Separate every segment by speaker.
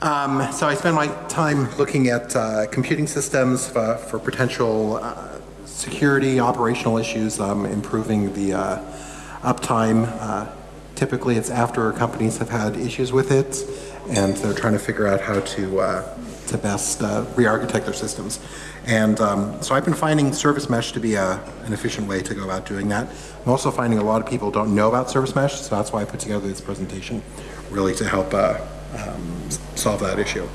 Speaker 1: Um, so I spend my time looking at uh, computing systems for, for potential uh, security, operational issues, um, improving the uh, uptime. Uh, typically it's after companies have had issues with it and they're trying to figure out how to, uh, to best re-architect their systems. And um, so I've been finding service mesh to be a, an efficient way to go about doing that. I'm also finding a lot of people don't know about service mesh, so that's why I put together this presentation, really to help uh, um, solve that issue.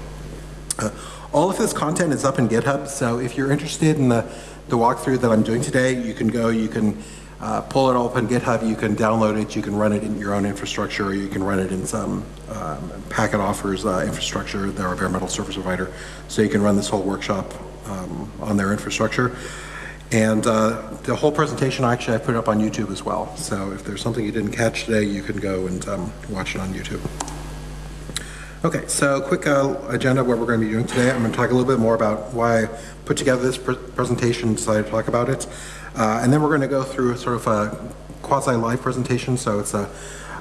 Speaker 1: Uh, all of this content is up in GitHub, so if you're interested in the, the walkthrough that I'm doing today, you can go, you can uh, pull it all up on GitHub, you can download it, you can run it in your own infrastructure, or you can run it in some um, packet offers uh, infrastructure, they're a bare metal service provider, so you can run this whole workshop um, on their infrastructure. And uh, the whole presentation, actually, I put it up on YouTube as well. So if there's something you didn't catch today, you can go and um, watch it on YouTube. Okay, so quick uh, agenda of what we're going to be doing today. I'm going to talk a little bit more about why I put together this pr presentation decided to talk about it. Uh, and then we're going to go through sort of a quasi-live presentation. So it's a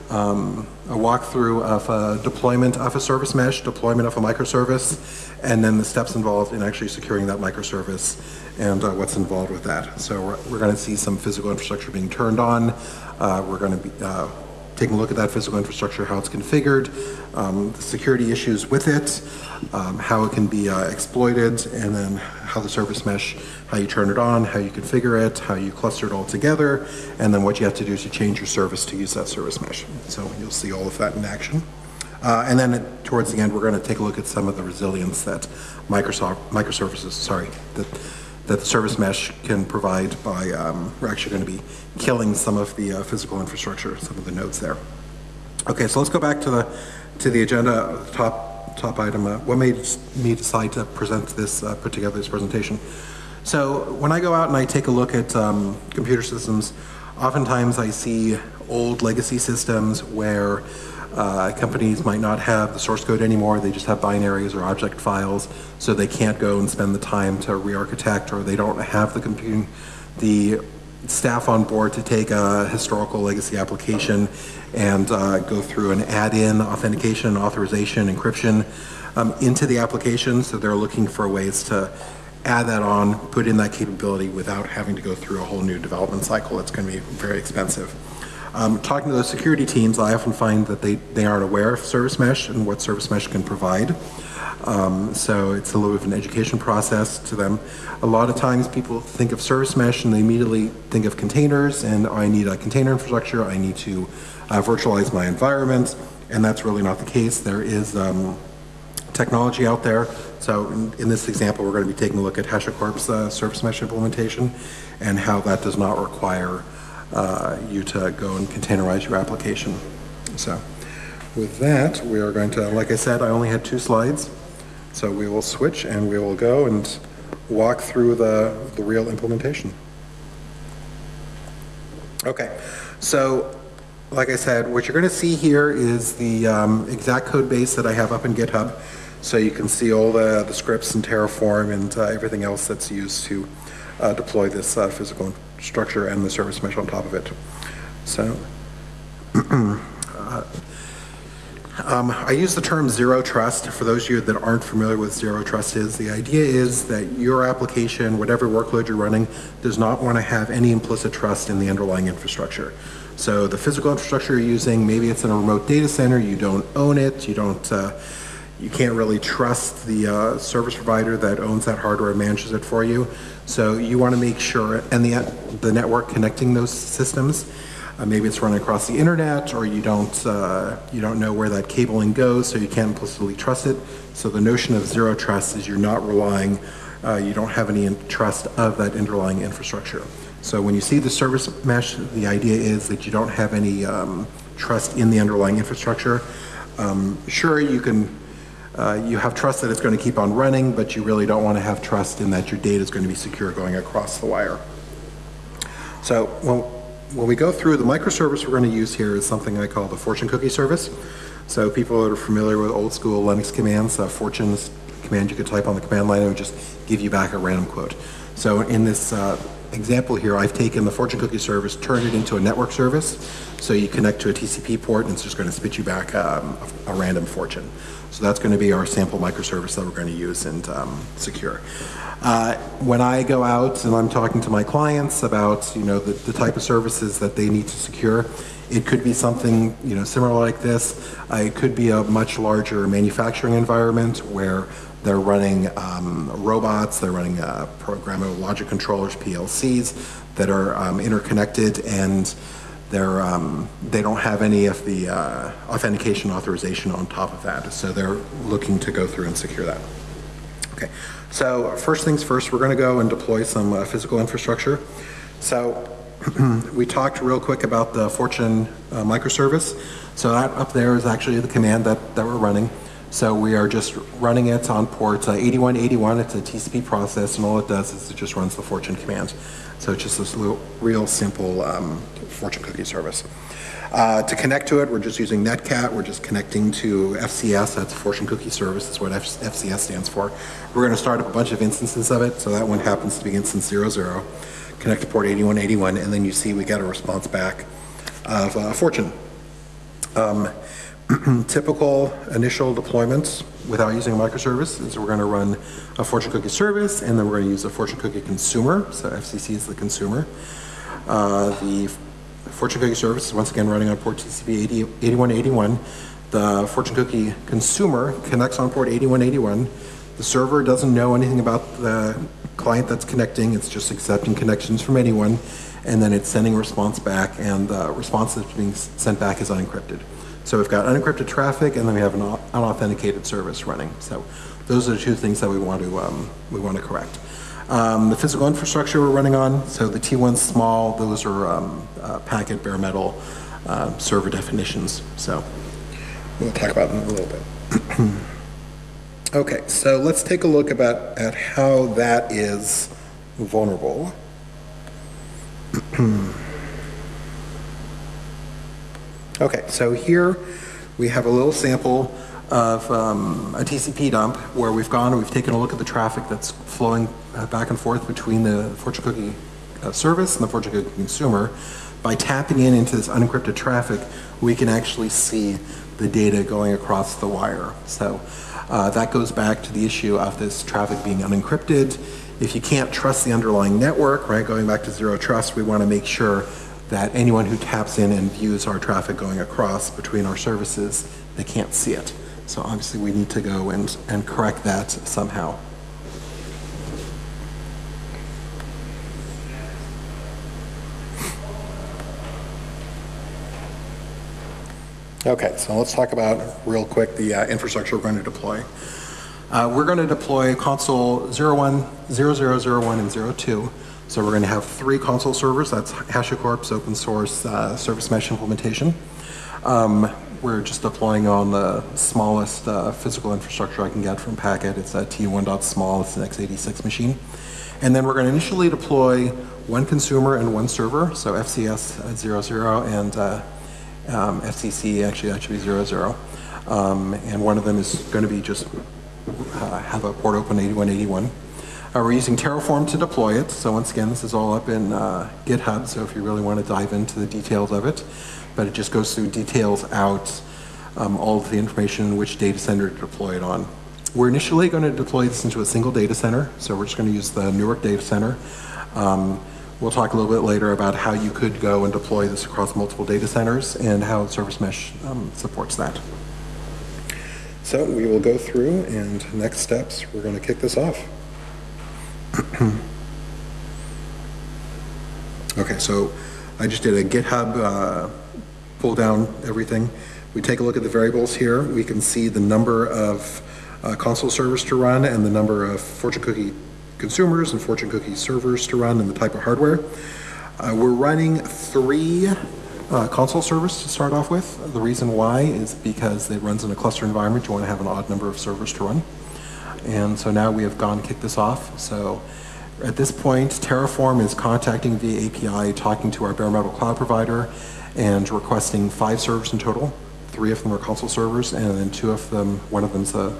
Speaker 1: um, a walkthrough of a deployment of a service mesh, deployment of a microservice, and then the steps involved in actually securing that microservice and uh, what's involved with that. So we're, we're going to see some physical infrastructure being turned on. Uh, we're going to be uh, taking a look at that physical infrastructure, how it's configured, um, the security issues with it, um, how it can be uh, exploited, and then how the service mesh, how you turn it on, how you configure it, how you cluster it all together, and then what you have to do to change your service to use that service mesh. So you'll see all of that in action. Uh, and then towards the end, we're going to take a look at some of the resilience that Microsoft microservices, sorry, that that the service mesh can provide by, um, we're actually going to be killing some of the uh, physical infrastructure, some of the nodes there. Okay, so let's go back to the to the agenda, top top item. Uh, what made me decide to present this, uh, put together this presentation? So when I go out and I take a look at um, computer systems, oftentimes I see old legacy systems where uh, companies might not have the source code anymore, they just have binaries or object files, so they can't go and spend the time to re-architect or they don't have the computing, the staff on board to take a historical legacy application and uh, go through and add in authentication, authorization, encryption um, into the application. So they're looking for ways to add that on, put in that capability without having to go through a whole new development cycle. It's going to be very expensive. Um, talking to the security teams, I often find that they, they aren't aware of service mesh and what service mesh can provide. Um, so it's a little bit of an education process to them. A lot of times people think of service mesh and they immediately think of containers and I need a container infrastructure, I need to uh, virtualize my environment, and that's really not the case. There is um, technology out there. So in, in, this example, we're going to be taking a look at HashiCorp's uh, service mesh implementation and how that does not require you to go and containerize your application. So with that, we are going to, like I said, I only had two slides. So we will switch and we will go and walk through the, the real implementation. Okay, so like I said, what you're going to see here is the um, exact code base that I have up in GitHub. So you can see all the, the scripts and Terraform and uh, everything else that's used to uh, deploy this uh, physical structure and the service mesh on top of it. So uh, um, I use the term zero trust. For those of you that aren't familiar with zero trust is, the idea is that your application, whatever workload you're running, does not want to have any implicit trust in the underlying infrastructure. So the physical infrastructure you're using, maybe it's in a remote data center, you don't own it, you don't uh, you can't really trust the uh, service provider that owns that hardware and manages it for you. So you want to make sure, and the, the network connecting those systems, uh, maybe it's running across the internet or you don't, uh, you don't know where that cabling goes so you can't implicitly trust it. So the notion of zero trust is you're not relying, uh, you don't have any trust of that underlying infrastructure. So when you see the service mesh, the idea is that you don't have any um, trust in the underlying infrastructure. Um, sure, you can uh, you have trust that it's going to keep on running, but you really don't want to have trust in that your data is going to be secure going across the wire. So when, when we go through the microservice we're going to use here is something I call the fortune cookie service. So people that are familiar with old school Linux commands, uh, fortune's command you could type on the command line and it would just give you back a random quote. So in this uh, example here, I've taken the fortune cookie service, turned it into a network service. So you connect to a TCP port and it's just going to spit you back um, a, a random fortune. So that's going to be our sample microservice that we're going to use and um, secure. Uh, when I go out and I'm talking to my clients about you know the, the, type of services that they need to secure, it could be something you know similar like this. Uh, it could be a much larger manufacturing environment where they're running um, robots, they're running uh, programmable logic controllers, PLCs that are um, interconnected and they're, um, they don't have any of the uh, authentication authorization on top of that. So they're looking to go through and secure that. Okay, so first things first, we're going to go and deploy some uh, physical infrastructure. So we talked real quick about the Fortune uh, microservice. So that up there is actually the command that, that we're running. So we are just running it on port uh, 8181. It's a TCP process, and all it does is it just runs the Fortune command. So it's just this little, real simple um, Fortune cookie service. Uh, to connect to it, we're just using Netcat. We're just connecting to FCS. That's Fortune Cookie Service. That's what F FCS stands for. We're going to start up a bunch of instances of it. So that one happens to be instance 00. Connect to port 8181, and then you see we get a response back of uh, Fortune. Um, typical initial deployments without using a microservice is we're going to run a Fortune Cookie service and then we're going to use a Fortune Cookie consumer. So FCC is the consumer. Uh, the Fortune Cookie service is once again running on port TCP 80, 8181. The Fortune Cookie consumer connects on port 8181. The server doesn't know anything about the client that's connecting. It's just accepting connections from anyone. And then it's sending a response back and the response that's being sent back is unencrypted. So we've got unencrypted traffic, and then we have an unauthenticated service running. So those are the two things that we want to um, we want to correct. Um, the physical infrastructure we're running on, so the T1 small, those are um, uh, packet bare metal uh, server definitions. So we'll talk about them a little bit. okay, so let's take a look about at how that is vulnerable. Okay, so here we have a little sample of um, a TCP dump where we've gone and we've taken a look at the traffic that's flowing uh, back and forth between the Fortune Cookie uh, service and the Fortune Cookie consumer. By tapping in into this unencrypted traffic, we can actually see the data going across the wire. So uh, that goes back to the issue of this traffic being unencrypted. If you can't trust the underlying network, right, going back to zero trust, we want to make sure that anyone who taps in and views our traffic going across between our services, they can't see it. So obviously we need to go and, and correct that somehow. Okay, so let's talk about real quick the uh, infrastructure we're going to deploy. Uh, we're going to deploy Consul 01, 0001, and 02 so we're going to have three Consul servers. That's HashiCorp's open source uh, service mesh implementation. Um, we're just deploying on the smallest uh, physical infrastructure I can get from Packet. It's a T1.small, it's an x86 machine. And then we're going to initially deploy one consumer and one server, so FCS at 00 and uh, um, FCC actually that should be 00. Um, and one of them is going to be just uh, have a port open 8181. Uh, we're using Terraform to deploy it. So once again, this is all up in uh, GitHub. So if you really want to dive into the details of it, but it just goes through details out um, all of the information in which data center to deploy it on. We're initially going to deploy this into a single data center. So we're just going to use the Newark data center. Um, we'll talk a little bit later about how you could go and deploy this across multiple data centers and how Service Mesh um, supports that. So we will go through and next steps, we're going to kick this off. okay, so I just did a GitHub uh, pull down everything. We take a look at the variables here. We can see the number of uh, Consul servers to run and the number of Fortune Cookie consumers and Fortune Cookie servers to run and the type of hardware. Uh, we're running three uh, Consul servers to start off with. The reason why is because it runs in a cluster environment. You want to have an odd number of servers to run. And so now we have gone kick this off. So at this point, Terraform is contacting via API, talking to our bare metal cloud provider, and requesting five servers in total. Three of them are Consul servers, and then two of them, one of them's a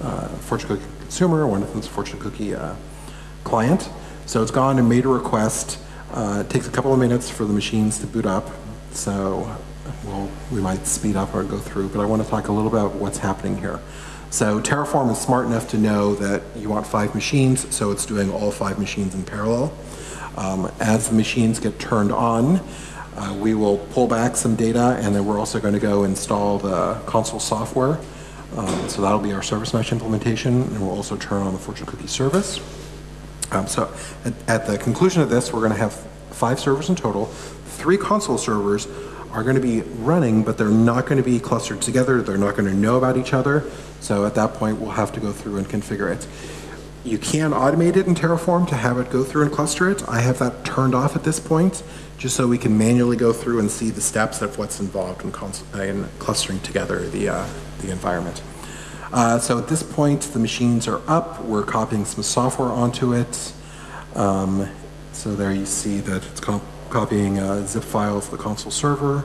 Speaker 1: uh, Fortune Cookie consumer, one of them's a Fortune Cookie uh, client. So it's gone and made a request. Uh, It takes a couple of minutes for the machines to boot up, so we'll, we might speed up or go through, but I want to talk a little about what's happening here. So Terraform is smart enough to know that you want five machines, so it's doing all five machines in parallel. Um, As the machines get turned on, uh, we will pull back some data, and then we're also going to go install the Consul software. Um, So that'll be our service mesh implementation, and we'll also turn on the Fortune Cookie service. Um, So at, at the conclusion of this, we're going to have five servers in total. Three Consul servers are going to be running, but they're not going to be clustered together. They're not going to know about each other. So at that point, we'll have to go through and configure it. You can automate it in Terraform to have it go through and cluster it. I have that turned off at this point, just so we can manually go through and see the steps of what's involved in, in clustering together the, uh, the environment. Uh, so at this point, the machines are up. We're copying some software onto it. Um, so there you see that it's co- copying a zip file of the Consul server.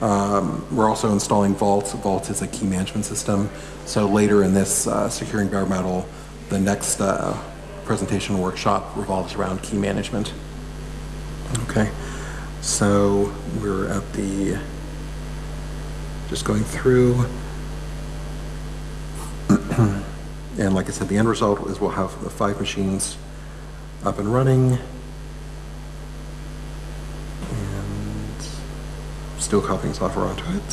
Speaker 1: Um, we're also installing Vault. Vault is a key management system. So later in this uh, securing bare metal, the next uh, presentation workshop revolves around key management. Okay, so we're at the just going through. And like I said, the end result is we'll have the five machines up and running. Still copying software onto it.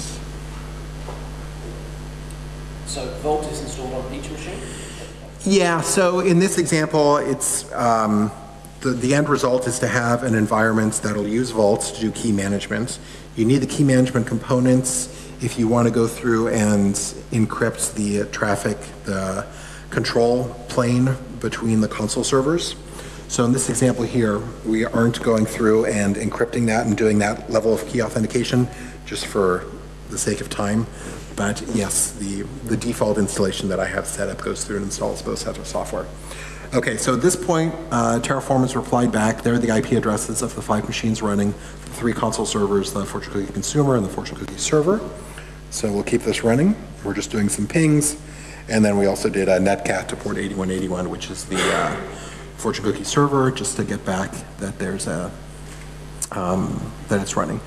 Speaker 2: So Vault is installed on each machine?
Speaker 1: Yeah, so in this example, it's, um, the, the end result is to have an environment that'll use Vault to do key management. You need the key management components if you want to go through and encrypt the traffic, the control plane between the Consul servers. So in this example here, we aren't going through and encrypting that and doing that level of key authentication just for the sake of time. But yes, the, the default installation that I have set up goes through and installs both sets of software. Okay, so at this point, uh, Terraform has replied back. There are the IP addresses of the five machines running, the three Consul servers, the Fortune Cookie Consumer and the Fortune Cookie Server. So we'll keep this running. We're just doing some pings. And then we also did a netcat to port 8181, which is the uh, Fortune Cookie Server, just to get back that there's a, um, that it's running.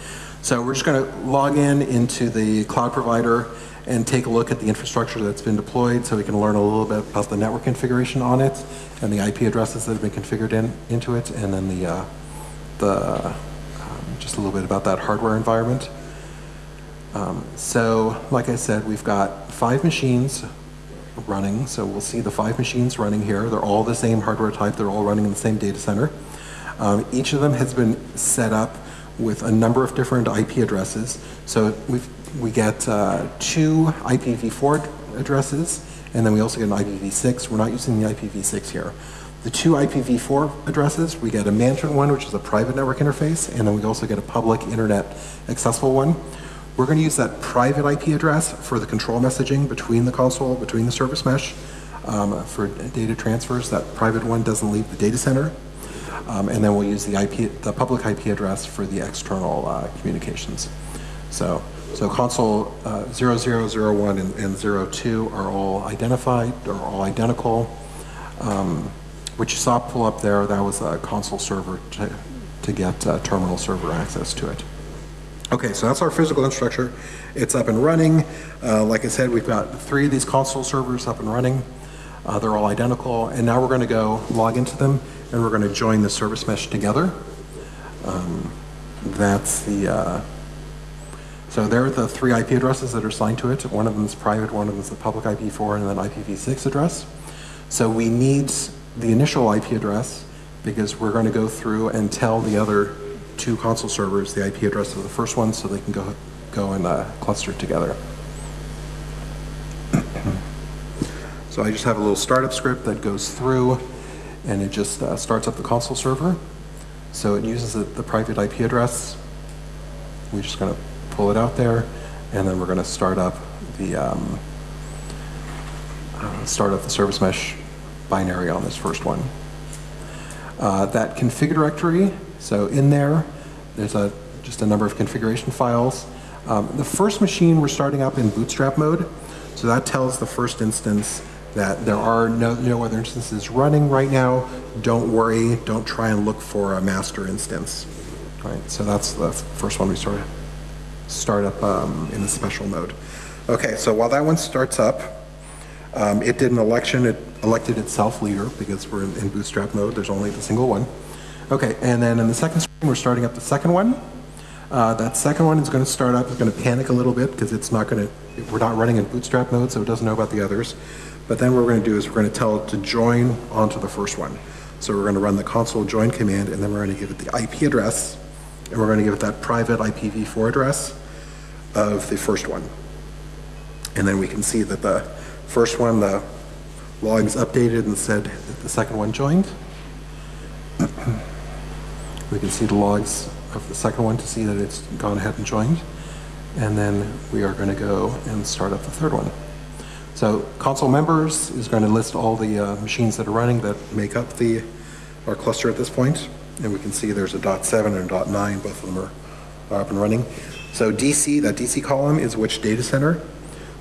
Speaker 1: So we're just going to log in into the cloud provider and take a look at the infrastructure that's been deployed so we can learn a little bit about the network configuration on it and the IP addresses that have been configured in, into it, and then the, uh, the um, just a little bit about that hardware environment. Um, so, like I said, we've got five machines running. So we'll see the five machines running here. They're all the same hardware type. They're all running in the same data center. Um, each of them has been set up with a number of different IP addresses. So we've, we get uh, two IPv4 addresses, and then we also get an IPv6. We're not using the IPv6 here. The two IPv4 addresses, we get a management one, which is a private network interface, and then we also get a public internet accessible one. We're going to use that private IP address for the control messaging between the Consul, between the service mesh. Um, for data transfers, that private one doesn't leave the data center. Um, and then we'll use the IP, the public IP address for the external uh, communications. So, so Consul uh, 0001 and, and 02 are all identified, are all identical. Um, what you saw pull up there, that was a console server to, to get uh, terminal server access to it. Okay, so that's our physical infrastructure. It's up and running. Uh, like I said, we've got three of these Consul servers up and running. Uh, they're all identical, and now we're going to go log into them, and we're going to join the service mesh together. Um, that's the, uh, so there are the three IP addresses that are assigned to it. One of them is private, one of them is the public IP4, and then IPv6 address. So we need the initial IP address because we're going to go through and tell the other two Consul servers the IP address of the first one so they can go, go and uh, cluster together. so I just have a little startup script that goes through and it just uh, starts up the Consul server. So it uses the, the private IP address. We're just going to pull it out there and then we're going to start up the um, uh, start up the service mesh binary on this first one. Uh, that config directory so in there, there's a, just a number of configuration files. Um, the first machine we're starting up in bootstrap mode, so that tells the first instance that there are no, no other instances running right now. Don't worry, don't try and look for a master instance. All right, so that's the first one we sort of start up um, in the special mode. Okay, so while that one starts up, um, it did an election, it elected itself leader because we're in, in bootstrap mode, there's only the single one. Okay, and then in the second screen, we're starting up the second one. Uh, that second one is going to start up, it's going to panic a little bit because it's not going to, we're not running in bootstrap mode, so it doesn't know about the others. But then what we're going to do is we're going to tell it to join onto the first one. So we're going to run the Consul join command, and then we're going to give it the IP address, and we're going to give it that private IPv4 address of the first one. And then we can see that the first one, the logs updated and said that the second one joined. We can see the logs of the second one to see that it's gone ahead and joined. And then we are going to go and start up the third one. So Consul members is going to list all the uh, machines that are running that make up the our cluster at this point. And we can see there's a dot seven and a dot nine, both of them are, are up and running. So DC, that DC column is which data center.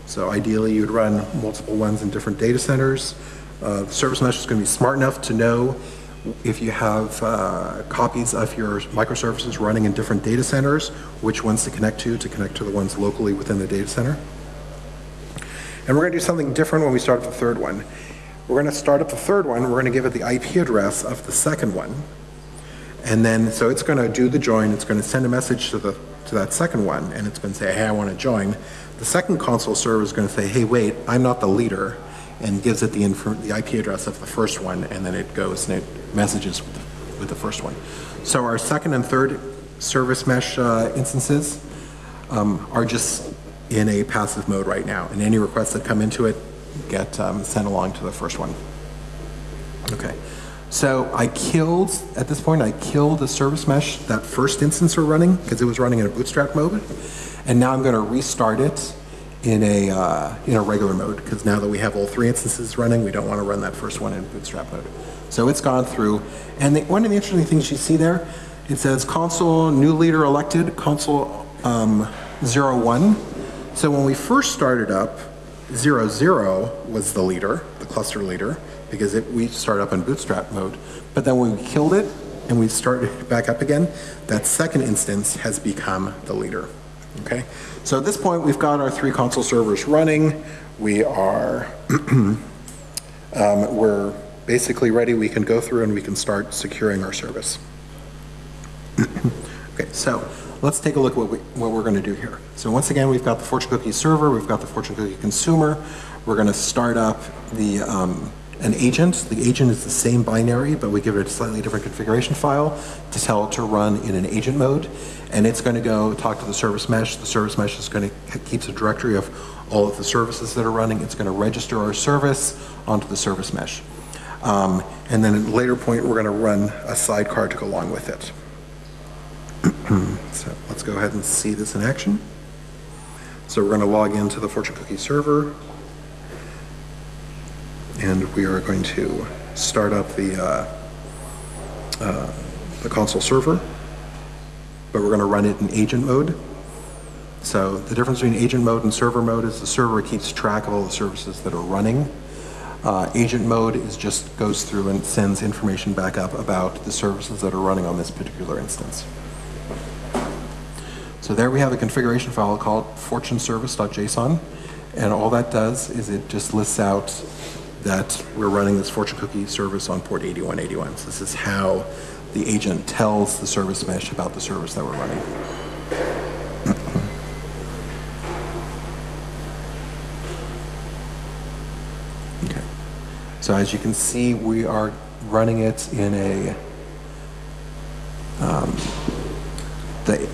Speaker 1: So ideally you'd run multiple ones in different data centers. Uh, the service mesh is going to be smart enough to know if you have uh, copies of your microservices running in different data centers, which ones to connect to, to connect to the ones locally within the data center. And we're going to do something different when we start up the third one. We're going to start up the third one, we're going to give it the IP address of the second one. And then, so it's going to do the join, it's going to send a message to the to that second one, and it's going to say, hey, I want to join. The second Consul server is going to say, hey, wait, I'm not the leader, and gives it the, the IP address of the first one, and then it goes and it messages with the, with the first one. So our second and third service mesh uh, instances um, are just in a passive mode right now, and any requests that come into it get um, sent along to the first one. Okay. So I killed, at this point, I killed the service mesh, that first instance we're running, because it was running in a bootstrap mode. And now I'm going to restart it in a, uh, in a regular mode, because now that we have all three instances running, we don't want to run that first one in bootstrap mode. So it's gone through. And the, one of the interesting things you see there, it says Consul new leader elected, Consul um, 01. So when we first started up, 00 was the leader, the cluster leader because it, we start up in bootstrap mode. But then when we killed it and we started back up again, that second instance has become the leader. Okay, so at this point we've got our three Consul servers running. We are, um, we're basically ready. We can go through and we can start securing our service. okay, so let's take a look at what, we, what we're going to do here. So once again, we've got the Fortune Cookie server, we've got the Fortune Cookie consumer. We're going to start up the um, an agent. The agent is the same binary, but we give it a slightly different configuration file to tell it to run in an agent mode. And it's going to go talk to the service mesh. The service mesh is going to keeps a directory of all of the services that are running. It's going to register our service onto the service mesh. Um, and then at a later point, we're going to run a sidecar to go along with it. so let's go ahead and see this in action. So we're going to log into the Fortune Cookie server and we are going to start up the, uh, uh, the Consul server, but we're going to run it in agent mode. So the difference between agent mode and server mode is the server keeps track of all the services that are running. Uh, agent mode is just goes through and sends information back up about the services that are running on this particular instance. So there we have a configuration file called fortuneservice.json, and all that does is it just lists out that we're running this Fortune Cookie service on port 8181. So this is how the agent tells the service mesh about the service that we're running. okay. So as you can see, we are running it in a, um, the,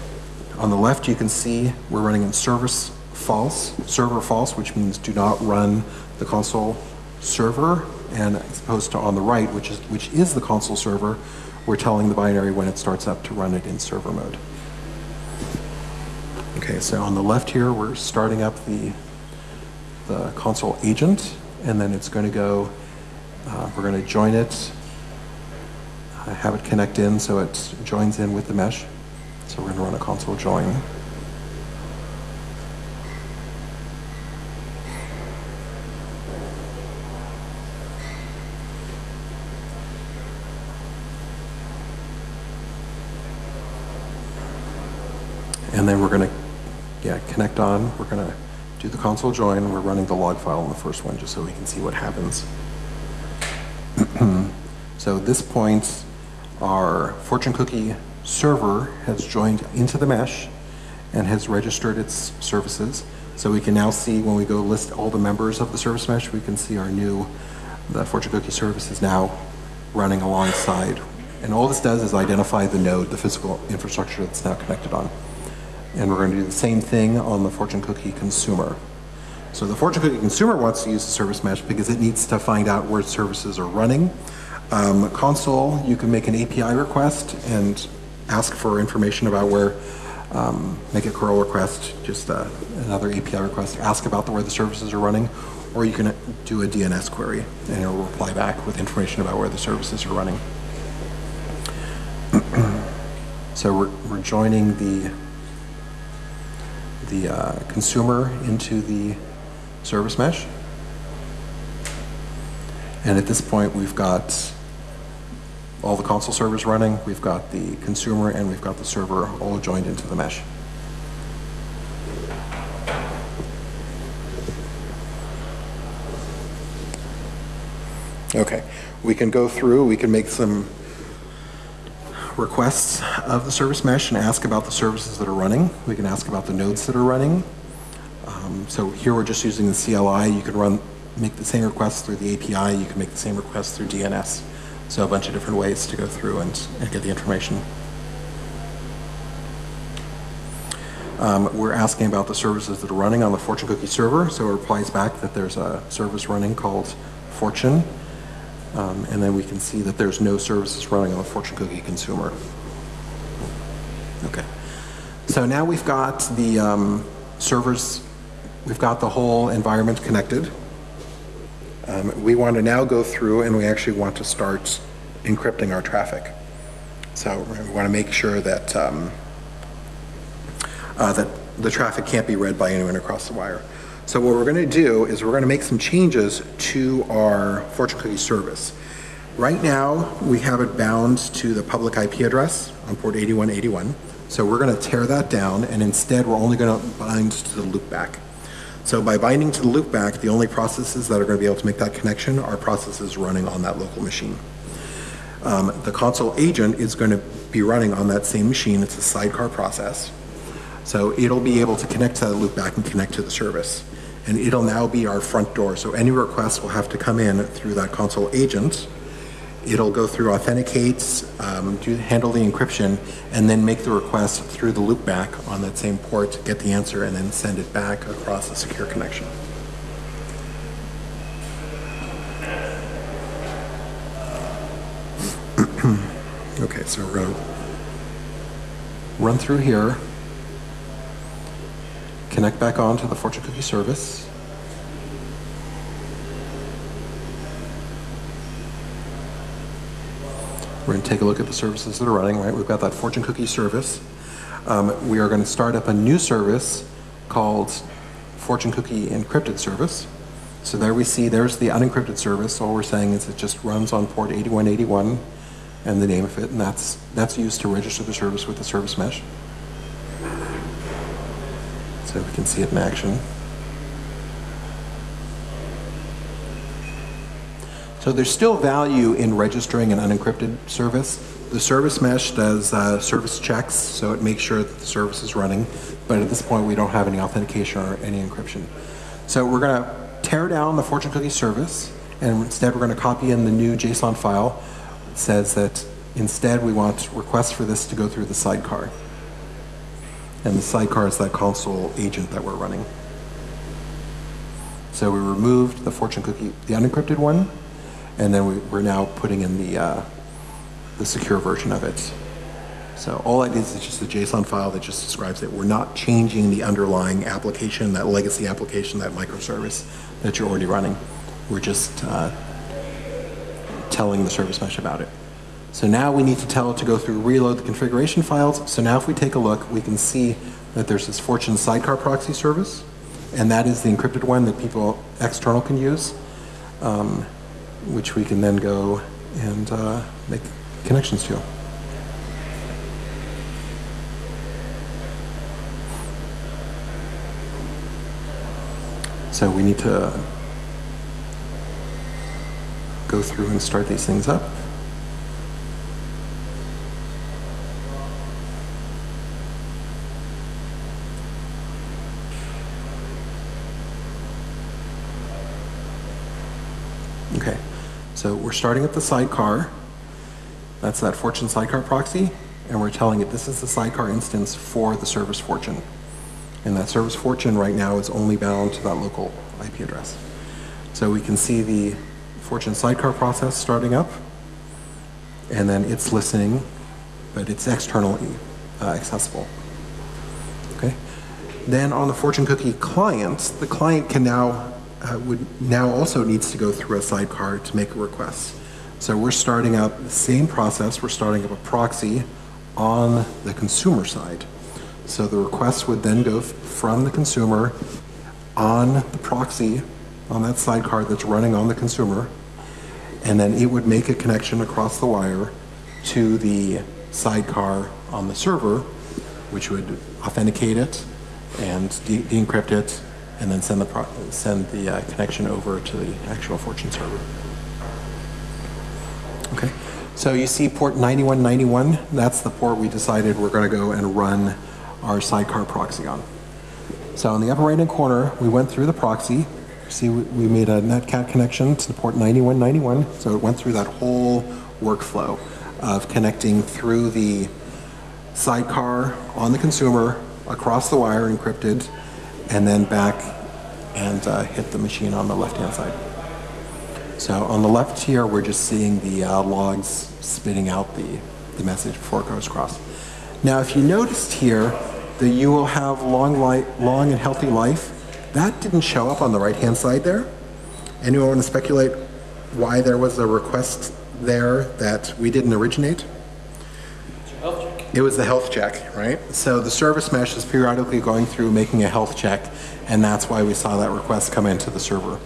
Speaker 1: on the left you can see we're running in service false, server false, which means do not run the Consul server, and as opposed to on the right, which is, which is the Consul server, we're telling the binary when it starts up to run it in server mode. Okay, so on the left here, we're starting up the, the Consul agent, and then it's going to go, uh, we're going to join it, have it connect in so it joins in with the mesh. So we're going to run a Consul join. And then we're going to, yeah, connect on. We're going to do the Consul join. We're running the log file on the first one just so we can see what happens. so this point, our fortune cookie server has joined into the mesh and has registered its services. So we can now see when we go list all the members of the service mesh, we can see our new, the fortune cookie service is now running alongside. And all this does is identify the node, the physical infrastructure that's now connected on. And we're going to do the same thing on the Fortune Cookie consumer. So the Fortune Cookie consumer wants to use the service mesh because it needs to find out where services are running. Um, Consul, you can make an API request and ask for information about where, um, make a curl request, just uh, another API request, ask about the, where the services are running, or you can do a DNS query and it'll reply back with information about where the services are running. so we're, we're joining the the uh, consumer into the service mesh. And at this point, we've got all the Consul servers running, we've got the consumer, and we've got the server all joined into the mesh. Okay, we can go through, we can make some requests of the service mesh and ask about the services that are running. We can ask about the nodes that are running. Um, so here we're just using the CLI. You can run, make the same requests through the API. You can make the same requests through DNS. So a bunch of different ways to go through and, and get the information. Um, we're asking about the services that are running on the Fortune Cookie server. So it replies back that there's a service running called Fortune. Um, and then we can see that there's no services running on the Fortune Cookie consumer. Okay. So now we've got the um, servers, we've got the whole environment connected. Um, we want to now go through and we actually want to start encrypting our traffic. So we want to make sure that um, uh, that the traffic can't be read by anyone across the wire. So what we're going to do is we're going to make some changes to our Fortune Cookie service. Right now, we have it bound to the public IP address on port 8181. So we're going to tear that down, and instead we're only going to bind to the loopback. So by binding to the loopback, the only processes that are going to be able to make that connection are processes running on that local machine. Um, the Consul agent is going to be running on that same machine. It's a sidecar process. So it'll be able to connect to that loopback and connect to the service and it'll now be our front door. So any requests will have to come in through that Consul agent. It'll go through authenticates, um, do, handle the encryption, and then make the request through the loopback on that same port, to get the answer, and then send it back across a secure connection. okay, so we're going to run through here connect back on to the Fortune Cookie service. We're going to take a look at the services that are running, right? We've got that Fortune Cookie service. Um, we are going to start up a new service called Fortune Cookie Encrypted Service. So there we see, there's the unencrypted service. All we're saying is it just runs on port 8181 and the name of it, and that's, that's used to register the service with the service mesh so we can see it in action. So there's still value in registering an unencrypted service. The service mesh does uh, service checks, so it makes sure that the service is running, but at this point we don't have any authentication or any encryption. So we're going to tear down the Fortune Cookie service, and instead we're going to copy in the new JSON file. It says that instead we want requests for this to go through the sidecar. And the sidecar is that Consul agent that we're running. So we removed the fortune cookie, the unencrypted one, and then we, are now putting in the, uh, the secure version of it. So all it is is just a JSON file that just describes it. We're not changing the underlying application, that legacy application, that microservice that you're already running. We're just uh, telling the service mesh about it. So now we need to tell it to go through reload the configuration files. So now if we take a look, we can see that there's this Fortune sidecar proxy service, and that is the encrypted one that people external can use, um, which we can then go and uh, make connections to. So we need to go through and start these things up. We're starting at the sidecar. That's that Fortune sidecar proxy, and we're telling it this is the sidecar instance for the service Fortune. And that service Fortune right now is only bound to that local IP address. So we can see the Fortune sidecar process starting up, and then it's listening, but it's externally uh, accessible. Okay. Then on the Fortune cookie client, the client can now uh, would now also needs to go through a sidecar to make a request. So we're starting up the same process. We're starting up a proxy on the consumer side. So the request would then go from the consumer on the proxy on that sidecar that's running on the consumer, and then it would make a connection across the wire to the sidecar on the server, which would authenticate it and de- de-encrypt it, and then send the send the uh, connection over to the actual Fortune server. Okay, so you see port 9191. That's the port we decided we're going to go and run our sidecar proxy on. So in the upper right-hand corner, we went through the proxy. See, we we made a netcat connection to the port 9191. So it went through that whole workflow of connecting through the sidecar on the consumer, across the wire encrypted, and then back and uh, hit the machine on the left-hand side. So on the left here, we're just seeing the uh, logs spitting out the, the message before it goes across. Now, if you noticed here that you will have long, li- long and healthy life, that didn't show up on the right-hand side there. Anyone want to speculate why there was a request there that we didn't originate?
Speaker 2: It's your health check.
Speaker 1: It was the health check, right? So the service mesh is periodically going through making a health check, and that's why we saw that request come into the server.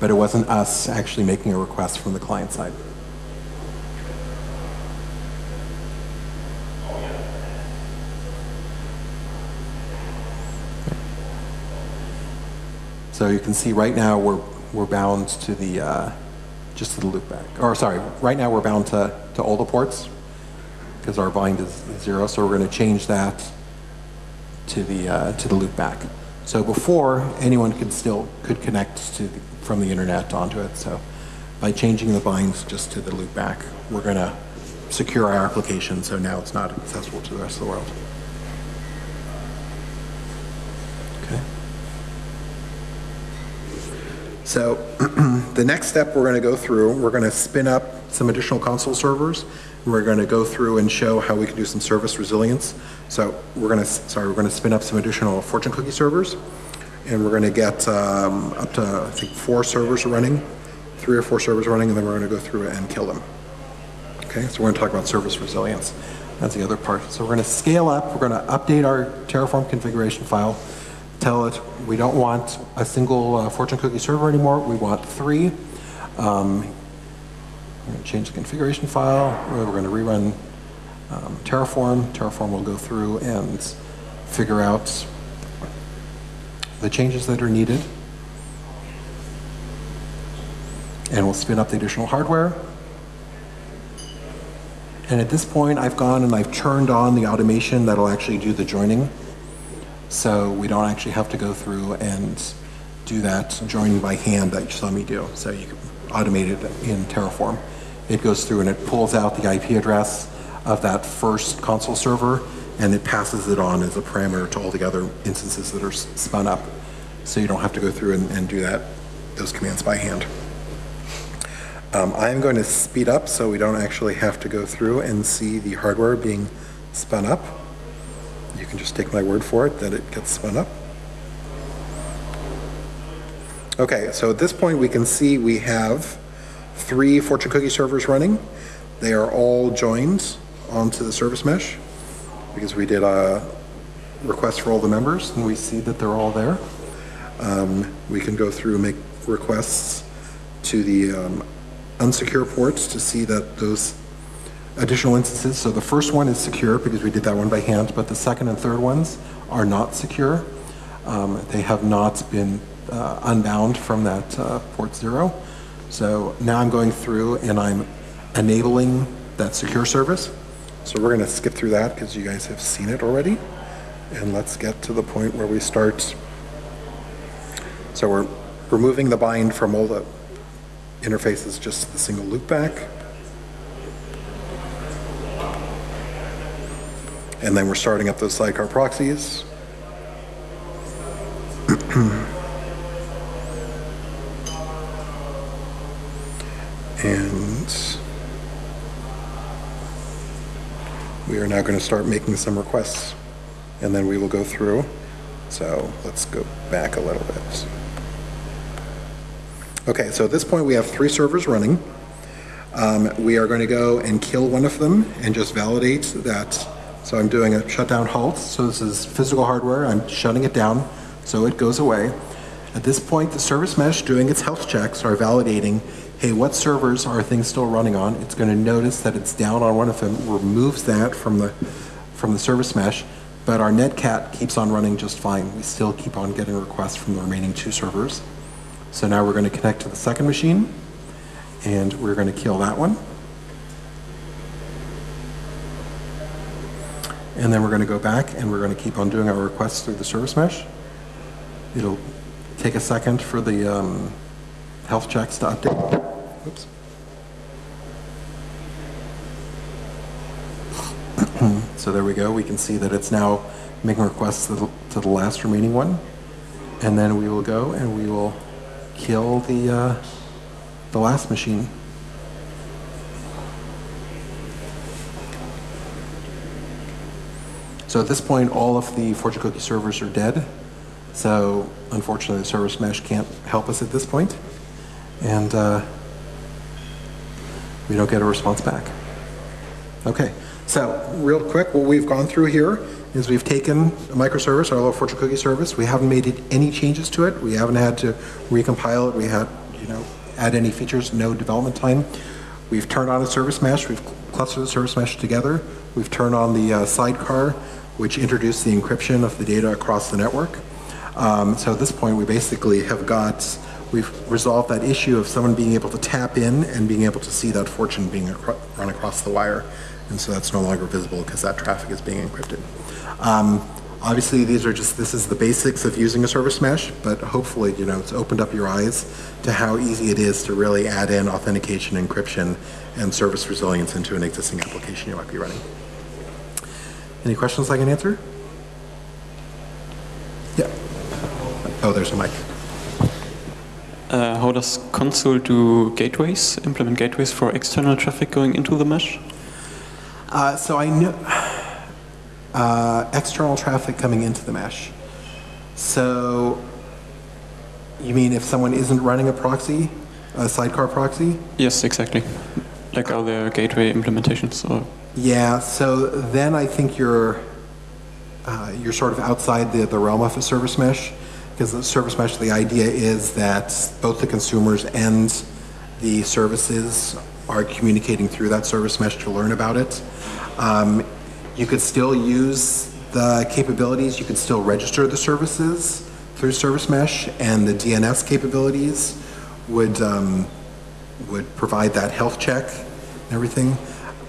Speaker 1: But it wasn't us actually making a request from the client side. So you can see right now we're, we're bound to the, uh, just to the loopback. Or sorry, right now we're bound to, to all the ports because our bind is zero. So we're going to change that to the, uh, to the loopback. So before, anyone could still, could connect to, the- from the internet onto it. So by changing the binds just to the loopback, we're going to secure our application so now it's not accessible to the rest of the world. Okay. So the next step we're going to go through, we're going to spin up some additional Consul servers. We're going to go through and show how we can do some service resilience. So we're going to, sorry, we're going to spin up some additional Fortune cookie servers. And we're going to get um, up to, I think, four servers running, three or four servers running, and then we're going to go through and kill them. Okay, so we're going to talk about service resilience. That's the other part. So we're going to scale up. We're going to update our Terraform configuration file. Tell it we don't want a single uh, Fortune cookie server anymore. We want three. Um, we're going to change the configuration file. We're going to rerun um, Terraform. Terraform will go through and figure out the changes that are needed. And we'll spin up the additional hardware. And at this point, I've gone and I've turned on the automation that'll actually do the joining. So we don't actually have to go through and do that joining by hand that you saw me do. So you can automate it in Terraform. It goes through and it pulls out the IP address of that first Consul server and it passes it on as a parameter to all the other instances that are spun up. So you don't have to go through and, and do that, those commands by hand. Um, I'm going to speed up so we don't actually have to go through and see the hardware being spun up. You can just take my word for it that it gets spun up. Okay, so at this point we can see we have three Fortune cookie servers running. They are all joined onto the service mesh because we did a request for all the members and we see that they're all there. Um, we can go through and make requests to the um, unsecure ports to see that those additional instances, so the first one is secure because we did that one by hand, but the second and third ones are not secure. Um, They have not been uh, unbound from that uh, port zero. So now I'm going through and I'm enabling that secure service. So we're going to skip through that because you guys have seen it already. And let's get to the point where we start. So we're removing the bind from all the interfaces, just the single loopback. And then we're starting up those sidecar proxies. And we are now going to start making some requests. And then we will go through. So let's go back a little bit. Okay, so at this point, we have three servers running. Um, We are going to go and kill one of them and just validate that. So I'm doing a shutdown halt. So this is physical hardware. I'm shutting it down so it goes away. At this point, the service mesh doing its health checks are validating, hey, what servers are things still running on? It's going to notice that it's down on one of them, removes that from the, from the service mesh, but our netcat keeps on running just fine. We still keep on getting requests from the remaining two servers. So now we're going to connect to the second machine, and we're going to kill that one. And then we're going to go back and we're going to keep on doing our requests through the service mesh. It'll take a second for the um, health checks to update. Oops. So there we go. We can see that it's now making requests to the, to the last remaining one. And then we will go and we will kill the, uh, the last machine. So at this point, all of the Fortune Cookie servers are dead. So unfortunately, the service mesh can't help us at this point, and uh, we don't get a response back. Okay, so real quick, what we've gone through here is we've taken a microservice, our little Fortune Cookie service. We haven't made any changes to it. We haven't had to recompile it. We had, you know, add any features, no development time. We've turned on a service mesh. We've clustered the service mesh together. We've turned on the uh, sidecar, which introduced the encryption of the data across the network. Um, so at this point, we basically have got, we've resolved that issue of someone being able to tap in and being able to see that fortune being acro run across the wire. And so that's no longer visible because that traffic is being encrypted. Um, obviously, these are just, this is the basics of using a service mesh, but hopefully, you know, it's opened up your eyes to how easy it is to really add in authentication, encryption, and service resilience into an existing application you might be running. Any questions I can answer? Yeah. Oh, there's a mic.
Speaker 3: Uh, how does Consul do gateways, implement gateways for external traffic going into the mesh?
Speaker 1: Uh, so I know uh, external traffic coming into the mesh. So you mean if someone isn't running a proxy, a sidecar proxy?
Speaker 3: Yes, exactly. Like other gateway implementations. Or
Speaker 1: Yeah. So then I think you're uh, you're sort of outside the, the realm of a service mesh because the service mesh, the idea is that both the consumers and the services are communicating through that service mesh to learn about it. Um, you could still use the capabilities, you could still register the services through service mesh and the DNS capabilities would, um, would provide that health check and everything.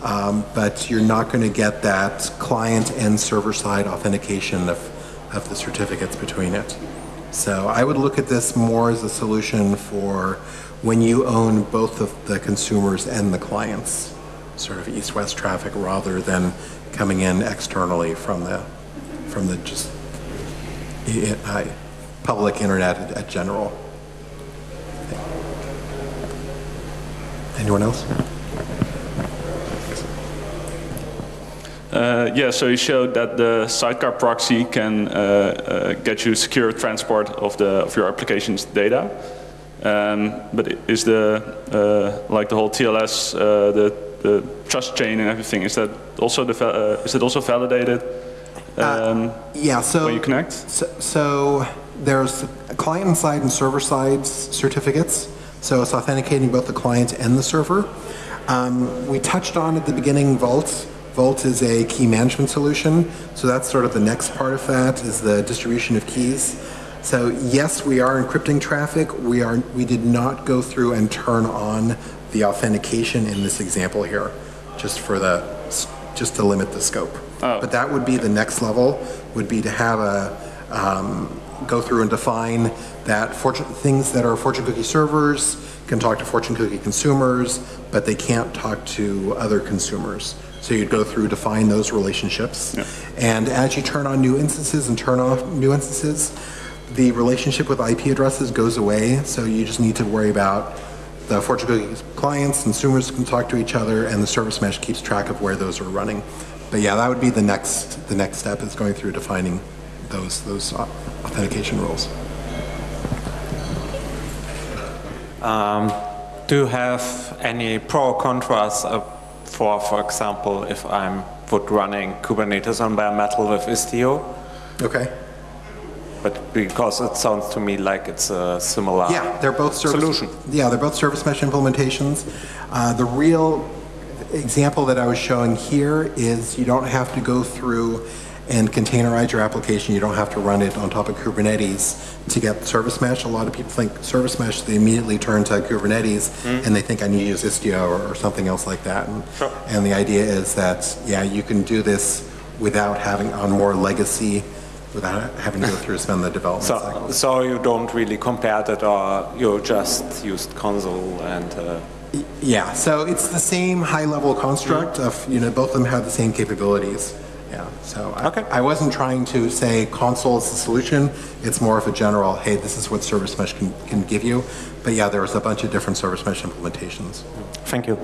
Speaker 1: Um, but you're not going to get that client and server side authentication of, of the certificates between it. So I would look at this more as a solution for when you own both of the consumers and the clients, sort of east-west traffic rather than coming in externally from the, from the just i- public internet at, at general. Anyone else?
Speaker 4: Uh, yeah, so you showed that the sidecar proxy can uh, uh, get you secure transport of the of your application's data. Um, but is the uh, like the whole TLS, uh, the the trust chain and everything, is that also the uh, is it also validated um,
Speaker 1: Yeah, so.
Speaker 4: when you connect?
Speaker 1: So, so there's client side and server side certificates. So it's authenticating both the client and the server. Um, we touched on at the beginning Vault, Vault is a key management solution, so that's sort of the next part of that is the distribution of keys. So yes, we are encrypting traffic. We are we did not go through and turn on the authentication in this example here, just for the just to limit the scope. But that would be the next level. Would be to have a um, go through and define that fortune, things that are fortune cookie servers can talk to fortune cookie consumers, but they can't talk to other consumers. So you'd go through, define those relationships. And as you turn on new instances and turn off new instances, the relationship with IP addresses goes away. So you just need to worry about the fortune cookie clients, consumers can talk to each other, and the service mesh keeps track of where those are running. But yeah, that would be the next, the next step is going through defining those, those authentication rules.
Speaker 5: Do you have any pro or contras uh, for, for example, if I'm would running Kubernetes on bare metal with Istio?
Speaker 1: Okay.
Speaker 5: But because it sounds to me like it's a similar
Speaker 1: Yeah, they're both service.
Speaker 5: solution.
Speaker 1: Yeah, they're both service mesh implementations. Uh, the real example that I was showing here is you don't have to go through and containerize your application. You don't have to run it on top of Kubernetes to get service mesh. A lot of people think service mesh, they immediately turn to Kubernetes and they think I need to use Istio or, or something else like that. And,
Speaker 5: Sure.
Speaker 1: and the idea is that, yeah, you can do this without having on more legacy, without having to go through spend the development
Speaker 5: So,
Speaker 1: cycle.
Speaker 5: so you don't really compare that or you just used Consul and uh,
Speaker 1: Yeah, so it's the same high-level construct of, you know, both of them have the same capabilities. Yeah, so I,
Speaker 5: Okay.
Speaker 1: I wasn't trying to say Consul is the solution. It's more of a general, hey, this is what Service Mesh can, can give you. But yeah, there was a bunch of different Service Mesh implementations.
Speaker 5: thank you.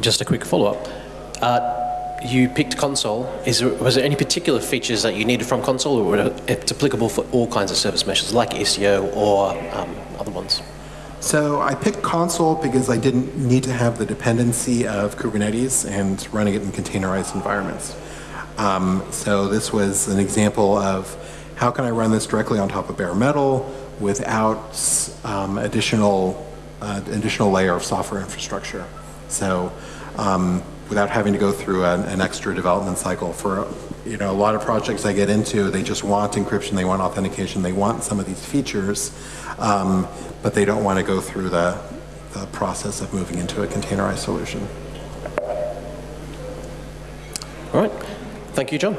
Speaker 2: Just a quick follow-up. Uh, you picked Consul. Is there, was there any particular features that you needed from Consul, or were it applicable for all kinds of service meshes, like Istio or um, other ones?
Speaker 1: So I picked Consul because I didn't need to have the dependency of Kubernetes and running it in containerized environments. Um, so this was an example of how can I run this directly on top of bare metal without um, additional uh, additional layer of software infrastructure. So um, without having to go through an, an extra development cycle for you know a lot of projects I get into, they just want encryption, they want authentication, they want some of these features, um, but they don't want to go through the, the process of moving into a containerized solution.
Speaker 2: All right. Thank you, John.